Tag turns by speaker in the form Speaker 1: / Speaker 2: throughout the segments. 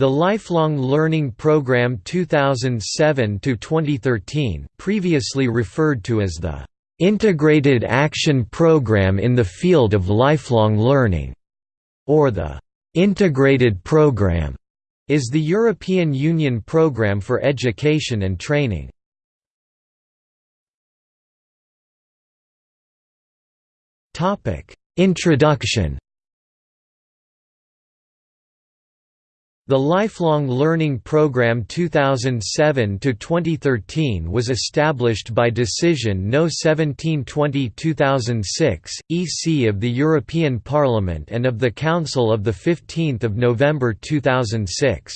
Speaker 1: The Lifelong Learning Program 2007–2013 previously referred to as the "...integrated action program in the field of lifelong learning", or the "...integrated program", is the European Union Programme for Education and Training. Introduction The Lifelong Learning Program 2007–2013 was established by Decision No 1720-2006, EC of the European Parliament and of the Council of 15 November 2006.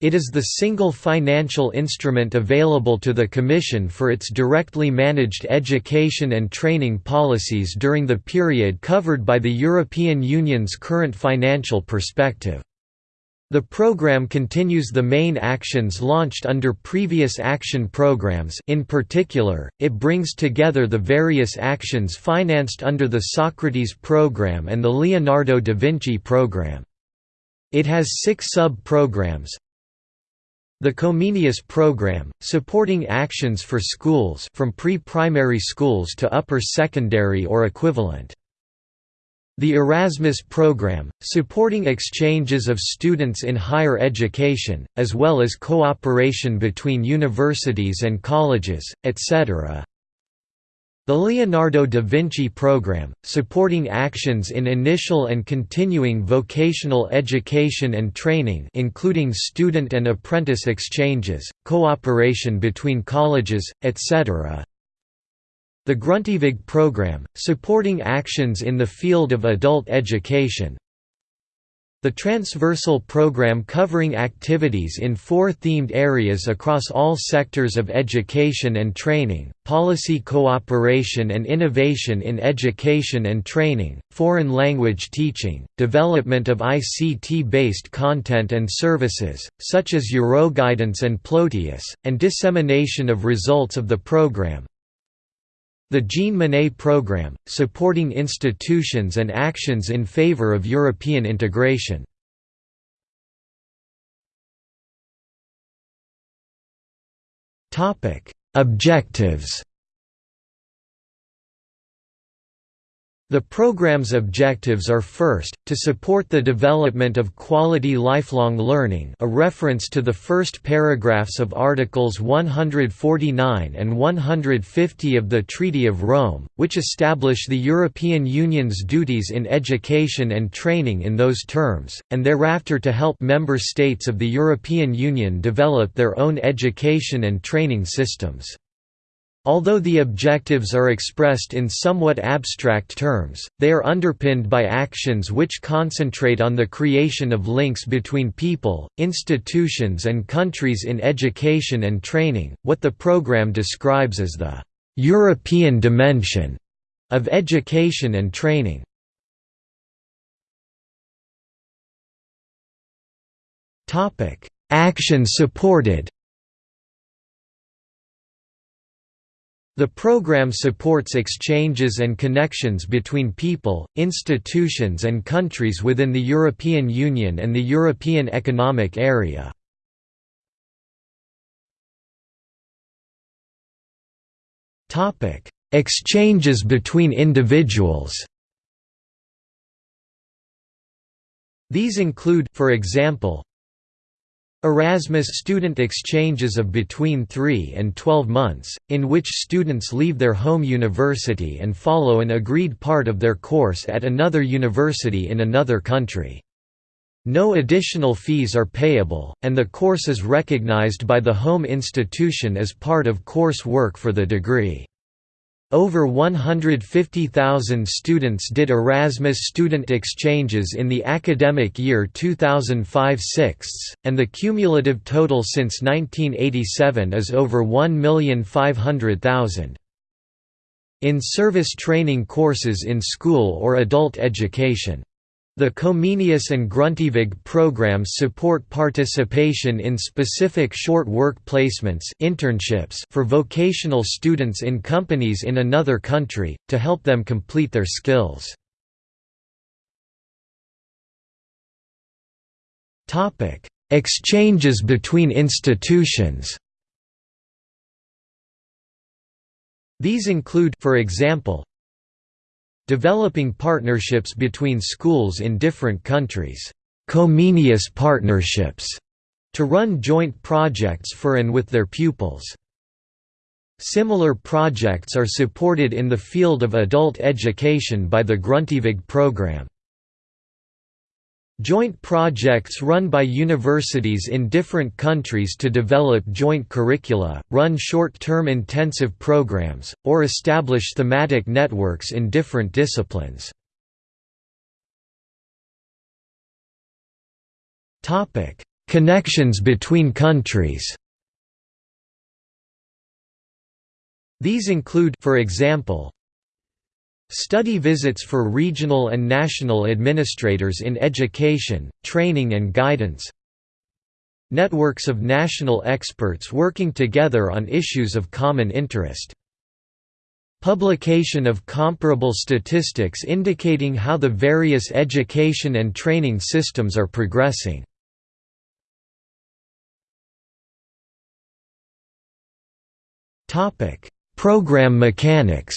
Speaker 1: It is the single financial instrument available to the Commission for its directly managed education and training policies during the period covered by the European Union's current financial perspective. The program continues the main actions launched under previous action programs in particular, it brings together the various actions financed under the Socrates program and the Leonardo da Vinci program. It has six sub-programs, the Comenius program, supporting actions for schools from pre-primary schools to upper secondary or equivalent. The Erasmus program, supporting exchanges of students in higher education, as well as cooperation between universities and colleges, etc. The Leonardo da Vinci program, supporting actions in initial and continuing vocational education and training including student and apprentice exchanges, cooperation between colleges, etc. The Grundtvig program, supporting actions in the field of adult education, the transversal program covering activities in four themed areas across all sectors of education and training, policy cooperation and innovation in education and training, foreign language teaching, development of ICT-based content and services, such as Euroguidance and Ploteus, and dissemination of results of the program, the Jean Monnet Programme, supporting institutions and actions in favor of European integration. Objectives The program's objectives are first, to support the development of quality lifelong learning a reference to the first paragraphs of Articles 149 and 150 of the Treaty of Rome, which establish the European Union's duties in education and training in those terms, and thereafter to help member states of the European Union develop their own education and training systems. Although the objectives are expressed in somewhat abstract terms, they are underpinned by actions which concentrate on the creation of links between people, institutions and countries in education and training, what the program describes as the «European dimension» of education and training. Action supported The program supports exchanges and connections between people, institutions and countries within the European Union and the European Economic Area. Exchanges between individuals These include, for example, Erasmus student exchanges of between 3 and 12 months, in which students leave their home university and follow an agreed part of their course at another university in another country. No additional fees are payable, and the course is recognized by the home institution as part of course work for the degree. Over 150,000 students did Erasmus student exchanges in the academic year 2005–6, and the cumulative total since 1987 is over 1,500,000. In-service training courses in school or adult education the Comenius and Grundtvig programs support participation in specific short work placements internships for vocational students in companies in another country, to help them complete their skills. exchanges between institutions These include for example, developing partnerships between schools in different countries, Comenius partnerships, to run joint projects for and with their pupils. Similar projects are supported in the field of adult education by the Grundtvig program. Joint projects run by universities in different countries to develop joint curricula, run short-term intensive programs, or establish thematic networks in different disciplines. Connections between countries These include for example, Study visits for regional and national administrators in education, training and guidance. Networks of national experts working together on issues of common interest. Publication of comparable statistics indicating how the various education and training systems are progressing. Program mechanics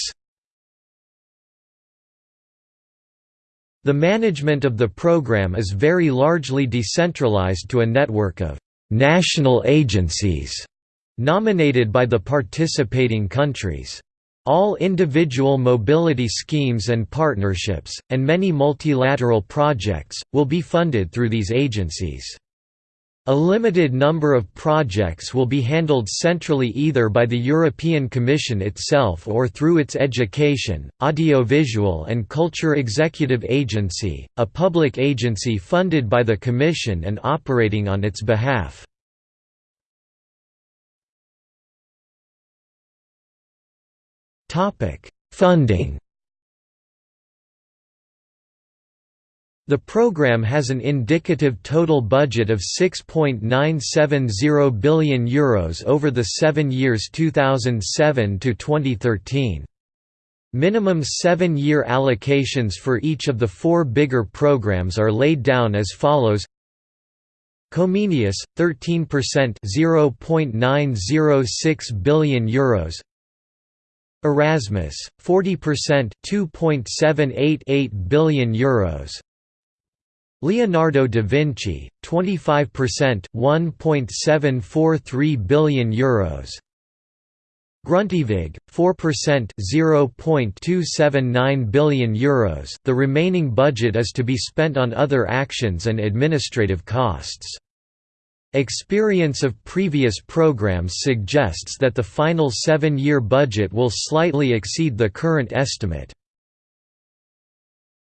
Speaker 1: The management of the program is very largely decentralized to a network of «national agencies» nominated by the participating countries. All individual mobility schemes and partnerships, and many multilateral projects, will be funded through these agencies. A limited number of projects will be handled centrally either by the European Commission itself or through its Education, Audiovisual and Culture Executive Agency, a public agency funded by the Commission and operating on its behalf. Funding The program has an indicative total budget of €6.970 billion Euros over the seven years 2007 to 2013. Minimum seven-year allocations for each of the four bigger programs are laid down as follows. Comenius 13% 0.906 billion euros. Erasmus 40% 2.788 billion euros Leonardo da Vinci, 25% 1.743 billion euros. Grundtvig, 4% 0.279 billion euros. The remaining budget is to be spent on other actions and administrative costs. Experience of previous programs suggests that the final seven-year budget will slightly exceed the current estimate.